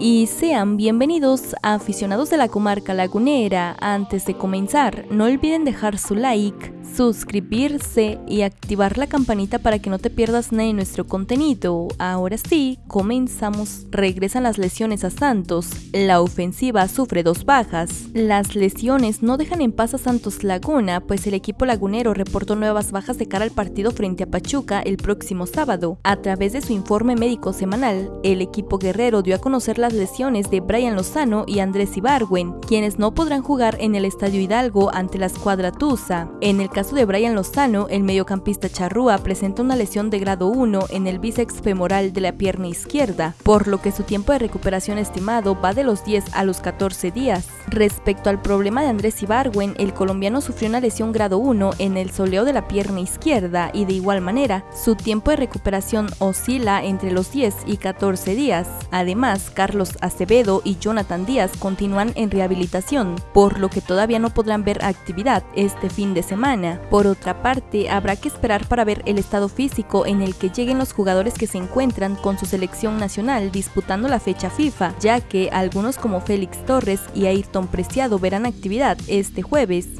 y sean bienvenidos a aficionados de la comarca lagunera. Antes de comenzar, no olviden dejar su like, suscribirse y activar la campanita para que no te pierdas nada de nuestro contenido. Ahora sí, comenzamos. Regresan las lesiones a Santos. La ofensiva sufre dos bajas. Las lesiones no dejan en paz a Santos Laguna, pues el equipo lagunero reportó nuevas bajas de cara al partido frente a Pachuca el próximo sábado. A través de su informe médico semanal, el equipo guerrero dio a conocer las lesiones de Brian Lozano y Andrés Ibargüen, quienes no podrán jugar en el Estadio Hidalgo ante la escuadra Tusa. En el caso de Brian Lozano, el mediocampista charrúa presenta una lesión de grado 1 en el bíceps femoral de la pierna izquierda, por lo que su tiempo de recuperación estimado va de los 10 a los 14 días. Respecto al problema de Andrés Ibargüen, el colombiano sufrió una lesión grado 1 en el soleo de la pierna izquierda y de igual manera, su tiempo de recuperación oscila entre los 10 y 14 días. Además, Acevedo y Jonathan Díaz continúan en rehabilitación, por lo que todavía no podrán ver actividad este fin de semana. Por otra parte, habrá que esperar para ver el estado físico en el que lleguen los jugadores que se encuentran con su selección nacional disputando la fecha FIFA, ya que algunos como Félix Torres y Ayrton Preciado verán actividad este jueves.